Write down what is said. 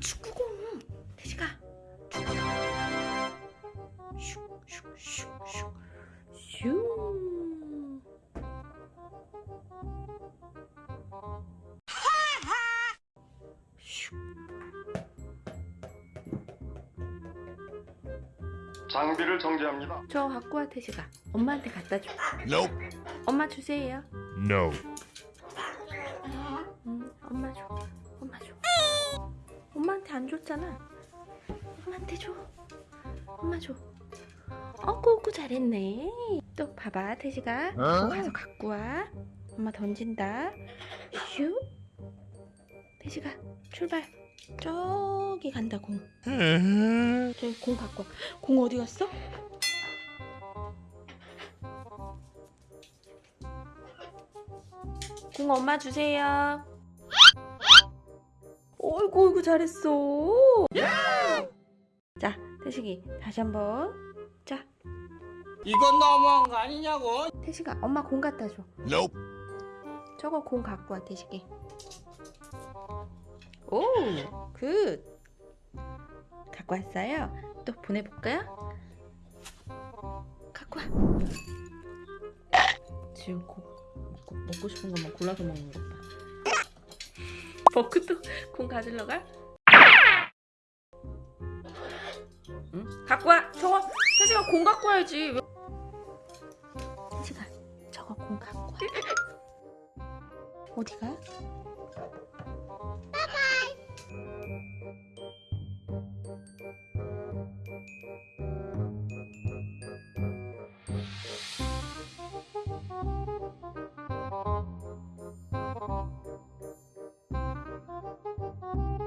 축구공 태식아 슉슉슉슉 슈 슉. 장비를 정지합니다. 저 갖고 와 태식아 엄마한테 갖다 줘 Nope. 엄마 주세요 No. 줘. 엄마 줘. 안 줬잖아. 엄마한테 줘. 엄마 줘. 어구, 어구, 잘했네. 또 봐봐, 태식아. 어? 가서 갖고 와. 엄마 던진다. 슈. 태식아, 출발. 저기 간다, 공. 저기 공 갖고 와. 공 어디 갔어? 공 엄마 주세요. 어이구 어이구 잘했어. 자 태식이 다시 한번. 자 이건 너무한 거 아니냐고. 태식아 엄마 공 갖다 줘. Nope. 저거 공 갖고 와 태식이. 오 good. 갖고 왔어요. 또 보내볼까요? 갖고 와. 지금 고, 먹고, 먹고 싶은 것만 골라서 먹는 것 봐. 먹고 또 공 가지러 가? 응? 갖고 와. 저거 태식아 공 갖고 와야지. 왜- 태식아 저거 공 갖고 와. 어디 가?